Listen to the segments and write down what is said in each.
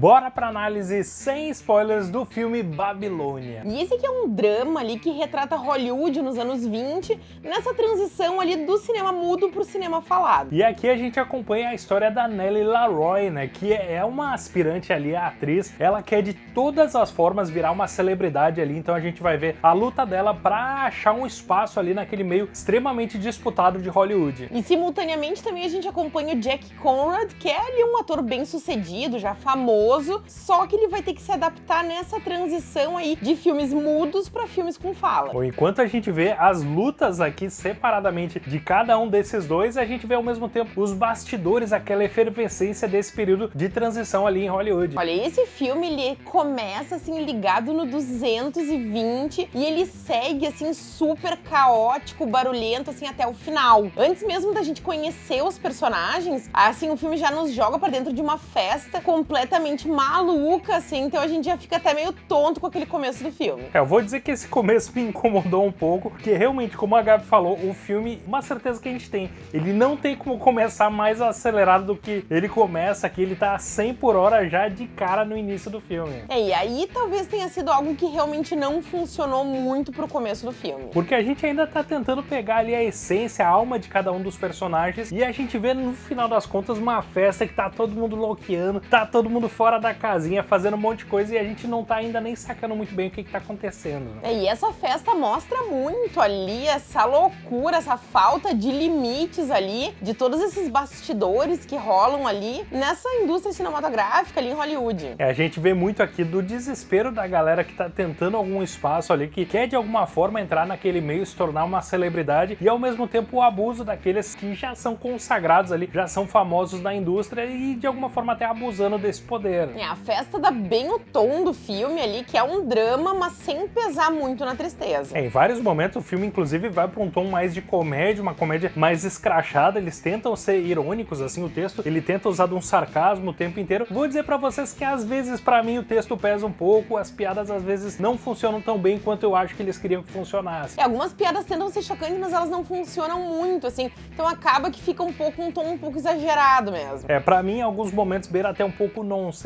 bora pra análise sem spoilers do filme Babilônia. E esse aqui é um drama ali que retrata Hollywood nos anos 20, nessa transição ali do cinema mudo pro cinema falado. E aqui a gente acompanha a história da Nellie Laroy, né, que é uma aspirante ali a atriz, ela quer de todas as formas virar uma celebridade ali, então a gente vai ver a luta dela pra achar um espaço ali naquele meio extremamente disputado de Hollywood. E simultaneamente também a gente acompanha o Jack Conrad, que é ali um ator bem sucedido, já famoso, só que ele vai ter que se adaptar nessa transição aí de filmes mudos para filmes com fala. Bom, enquanto a gente vê as lutas aqui separadamente de cada um desses dois, a gente vê ao mesmo tempo os bastidores, aquela efervescência desse período de transição ali em Hollywood. Olha, esse filme ele começa assim ligado no 220 e ele segue assim super caótico, barulhento assim até o final. Antes mesmo da gente conhecer os personagens, assim o filme já nos joga para dentro de uma festa completamente maluca assim, então a gente já fica até meio tonto com aquele começo do filme. É, eu vou dizer que esse começo me incomodou um pouco, porque realmente, como a Gabi falou, o filme, uma certeza que a gente tem, ele não tem como começar mais acelerado do que ele começa aqui, ele tá a 100 por hora já de cara no início do filme. É, e aí talvez tenha sido algo que realmente não funcionou muito pro começo do filme. Porque a gente ainda tá tentando pegar ali a essência, a alma de cada um dos personagens, e a gente vê no final das contas uma festa que tá todo mundo louqueando, tá todo mundo fora da casinha, fazendo um monte de coisa, e a gente não tá ainda nem sacando muito bem o que que tá acontecendo. É, e essa festa mostra muito ali essa loucura, essa falta de limites ali, de todos esses bastidores que rolam ali nessa indústria cinematográfica ali em Hollywood. É, a gente vê muito aqui do desespero da galera que tá tentando algum espaço ali, que quer de alguma forma entrar naquele meio, se tornar uma celebridade, e ao mesmo tempo o abuso daqueles que já são consagrados ali, já são famosos na indústria e de alguma forma até abusando desse poder. É, a festa dá bem o tom do filme ali, que é um drama, mas sem pesar muito na tristeza. É, em vários momentos o filme inclusive vai para um tom mais de comédia, uma comédia mais escrachada, eles tentam ser irônicos assim o texto, ele tenta usar de um sarcasmo o tempo inteiro. Vou dizer para vocês que às vezes para mim o texto pesa um pouco, as piadas às vezes não funcionam tão bem quanto eu acho que eles queriam que funcionasse. É, algumas piadas tentam ser chocantes, mas elas não funcionam muito, assim, então acaba que fica um pouco um tom um pouco exagerado mesmo. É, pra mim, em alguns momentos beira até um pouco nonsense,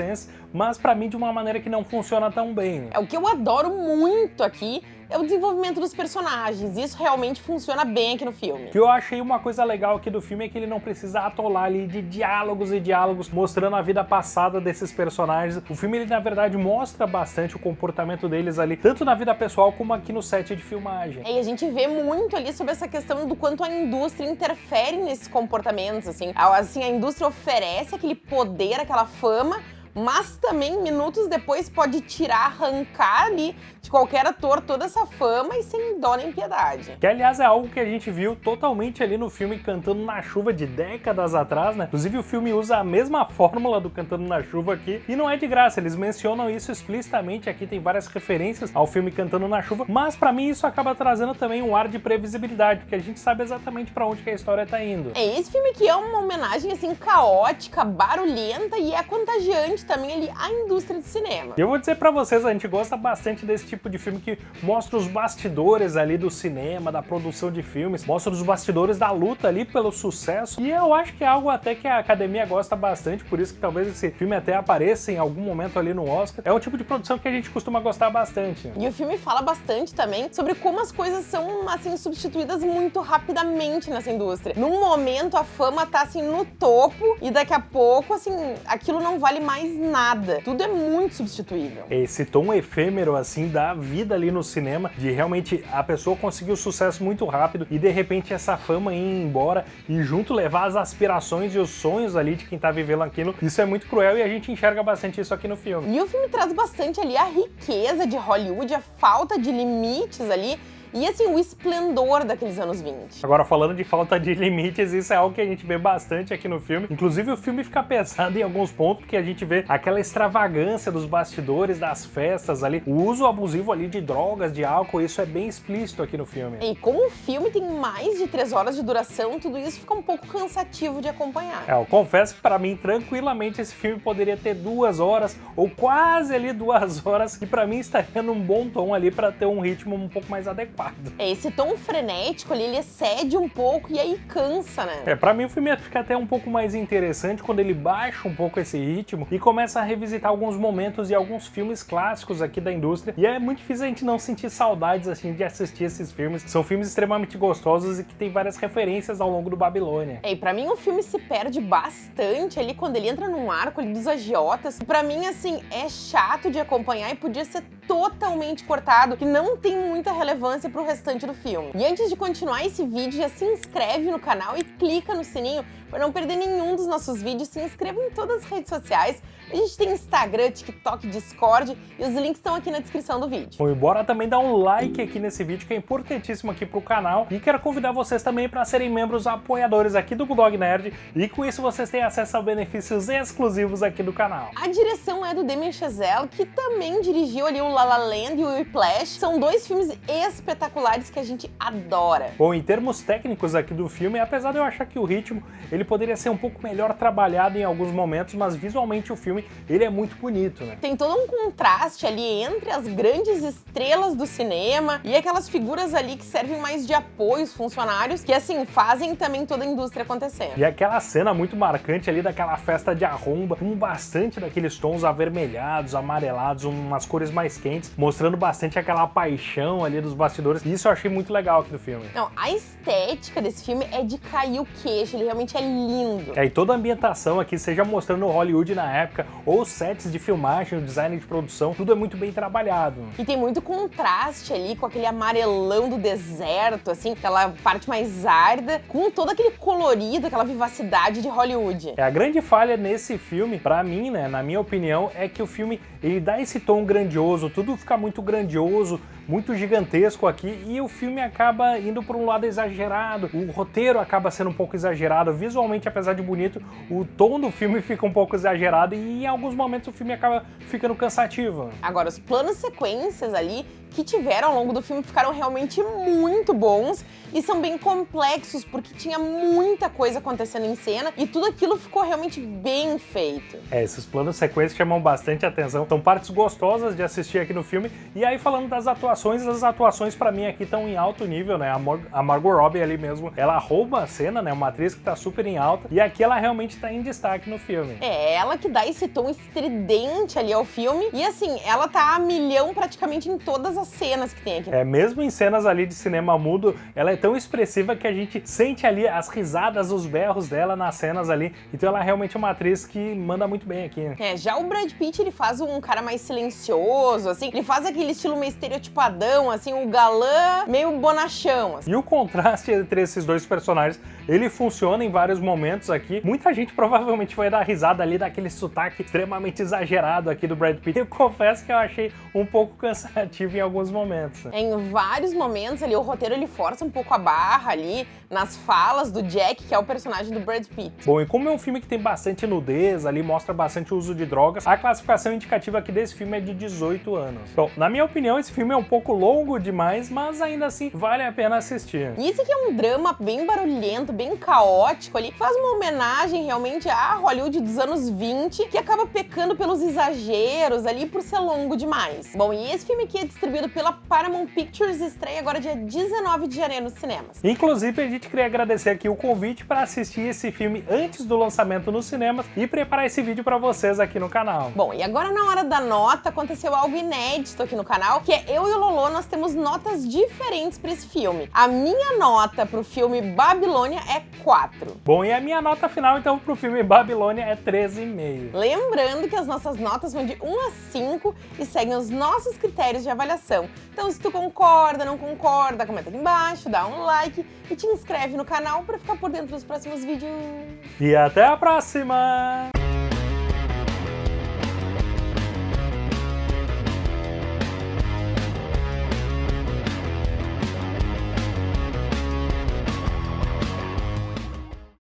mas pra mim de uma maneira que não funciona tão bem. né? É o que eu adoro muito aqui é o desenvolvimento dos personagens. Isso realmente funciona bem aqui no filme. O que eu achei uma coisa legal aqui do filme é que ele não precisa atolar ali de diálogos e diálogos mostrando a vida passada desses personagens. O filme, ele na verdade mostra bastante o comportamento deles ali, tanto na vida pessoal como aqui no set de filmagem. É, E a gente vê muito ali sobre essa questão do quanto a indústria interfere nesses comportamentos, assim. Assim, a indústria oferece aquele poder, aquela fama, mas também minutos depois pode tirar, arrancar ali de qualquer ator toda essa fama e sem dó nem piedade. Que, aliás, é algo que a gente viu totalmente ali no filme Cantando na Chuva de décadas atrás, né? Inclusive, o filme usa a mesma fórmula do Cantando na Chuva aqui, e não é de graça, eles mencionam isso explicitamente, aqui tem várias referências ao filme Cantando na Chuva, mas pra mim isso acaba trazendo também um ar de previsibilidade, porque a gente sabe exatamente pra onde que a história tá indo. É esse filme que é uma homenagem assim caótica, barulhenta e é contagiante também ali à indústria do cinema. E eu vou dizer pra vocês, a gente gosta bastante desse tipo de filme que mostra os bastidores ali do cinema, da produção de filmes, mostra os bastidores da luta ali pelo sucesso. E eu acho que é algo até que a academia gosta bastante, por isso que talvez esse filme até apareça em algum momento ali no Oscar. É um tipo de produção que a gente costuma gostar bastante. E o filme fala bastante também sobre como as coisas são, assim, substituídas muito rapidamente nessa indústria. Num momento, a fama tá, assim, no topo e daqui a pouco, assim, aquilo não vale mais nada. Tudo é muito substituível. Esse tom efêmero, assim, da vida ali no cinema, de realmente a pessoa conseguir o sucesso muito rápido e de repente essa fama ir embora e junto levar as aspirações e os sonhos ali de quem tá vivendo aquilo. Isso é muito cruel e a gente enxerga bastante isso aqui no filme. E o filme traz bastante ali a riqueza de Hollywood, a falta de limites ali e, assim, o esplendor daqueles anos 20. Agora, falando de falta de limites, isso é algo que a gente vê bastante aqui no filme. Inclusive, o filme fica pesado em alguns pontos, porque a gente vê aquela extravagância dos bastidores, das festas ali, o uso abusivo ali de drogas, de álcool, isso é bem explícito aqui no filme. E como o filme tem mais de três horas de duração, tudo isso fica um pouco cansativo de acompanhar. É, eu confesso que para mim, tranquilamente, esse filme poderia ter duas horas, ou quase ali duas horas, e para mim estaria num bom tom ali para ter um ritmo um pouco mais adequado. É, esse tom frenético ali, ele excede um pouco e aí cansa, né? É, pra mim o filme fica até um pouco mais interessante quando ele baixa um pouco esse ritmo e começa a revisitar alguns momentos e alguns filmes clássicos aqui da indústria. E é muito difícil a gente não sentir saudades, assim, de assistir esses filmes. São filmes extremamente gostosos e que tem várias referências ao longo do Babilônia. É, e pra mim o filme se perde bastante ali quando ele entra num arco ali dos agiotas. Pra mim, assim, é chato de acompanhar e podia ser totalmente cortado, que não tem muita relevância pro restante do filme. E antes de continuar esse vídeo, já se inscreve no canal e clica no sininho para não perder nenhum dos nossos vídeos. Se inscreva em todas as redes sociais. A gente tem Instagram, TikTok, Discord e os links estão aqui na descrição do vídeo. Bom, e bora também dar um like aqui nesse vídeo que é importantíssimo aqui pro canal e quero convidar vocês também para serem membros apoiadores aqui do Bulldog Nerd e com isso vocês têm acesso a benefícios exclusivos aqui do canal. A direção é do Damien Chazelle, que também dirigiu ali o La La Land e o Whiplash. São dois filmes espetaculares que a gente adora. Bom, em termos técnicos aqui do filme, apesar de eu achar que o ritmo ele poderia ser um pouco melhor trabalhado em alguns momentos, mas visualmente o filme ele é muito bonito, né? Tem todo um contraste ali entre as grandes estrelas do cinema e aquelas figuras ali que servem mais de apoio, os funcionários, que assim, fazem também toda a indústria acontecer. E aquela cena muito marcante ali daquela festa de arromba, com bastante daqueles tons avermelhados, amarelados, umas cores mais quentes, mostrando bastante aquela paixão ali dos bastidores. E isso eu achei muito legal aqui do filme. Não, a estética desse filme é de cair o queixo, ele realmente é lindo. É, e toda a ambientação aqui, seja mostrando Hollywood na época, ou sets de filmagem, o design de produção, tudo é muito bem trabalhado. E tem muito contraste ali com aquele amarelão do deserto, assim, aquela parte mais árida, com todo aquele colorido, aquela vivacidade de Hollywood. É, a grande falha nesse filme, pra mim, né, na minha opinião, é que o filme, ele dá esse tom grandioso, tudo fica muito grandioso, muito gigantesco aqui e o filme acaba indo por um lado exagerado, o roteiro acaba sendo um pouco exagerado, visualmente apesar de bonito, o tom do filme fica um pouco exagerado e em alguns momentos o filme acaba ficando cansativo. Agora, os planos sequências ali que tiveram ao longo do filme ficaram realmente muito bons e são bem complexos, porque tinha muita coisa acontecendo em cena e tudo aquilo ficou realmente bem feito. É, esses planos sequências chamam bastante atenção, são partes gostosas de assistir aqui no filme. E aí, falando das atuações, as atuações para mim aqui estão em alto nível, né? A, Mar a Margot Robbie ali mesmo, ela rouba a cena, né? Uma atriz que tá super em alta, e aqui ela realmente tá em destaque no filme. É ela que dá esse tom estridente ali ao filme, e assim, ela tá a milhão praticamente em todas as cenas que tem aqui. É, mesmo em cenas ali de cinema mudo, ela é tão expressiva que a gente sente ali as risadas, os berros dela nas cenas ali. Então ela é realmente uma atriz que manda muito bem aqui. É, já o Brad Pitt, ele faz um cara mais silencioso, assim, ele faz aquele estilo meio estereotipadão, assim, o galã meio bonachão. Assim. E o contraste entre esses dois personagens, ele funciona em vários momentos aqui. Muita gente provavelmente vai dar risada ali daquele sotaque extremamente exagerado aqui do Brad Pitt. Eu confesso que eu achei um pouco cansativo em alguns momentos. Em vários momentos ali, o roteiro ele força um pouco a barra ali nas falas do Jack, que é o personagem do Brad Pitt. Bom, e como é um filme que tem bastante nudez ali, mostra bastante uso de drogas, a classificação indicativa aqui desse filme é de 18 anos. Bom, na minha opinião, esse filme é um pouco longo demais, mas ainda assim vale a pena assistir. E esse aqui é um drama bem barulhento, bem caótico ali, faz uma homenagem realmente à Hollywood dos anos 20, que acaba pecando pelos exageros ali por ser longo demais. Bom, e esse filme aqui é distribuído pela Paramount Pictures e estreia agora dia 19 de janeiro nos cinemas. Inclusive, a gente queria agradecer aqui o convite para assistir esse filme antes do lançamento nos cinemas e preparar esse vídeo para vocês aqui no canal. Bom, e agora na hora da nota aconteceu algo inédito aqui no canal, que é eu e o Lolo, nós temos notas diferentes para esse filme. A minha nota pro filme Babilônia é 4. Bom, e a minha nota final então pro filme Babilônia é 13,5. Lembrando que as nossas notas vão de 1 a 5 e seguem os nossos critérios de avaliação. Então se tu concorda, não concorda, comenta aqui embaixo, dá um like e te inscreve no canal para ficar por dentro dos próximos vídeos. E até a próxima!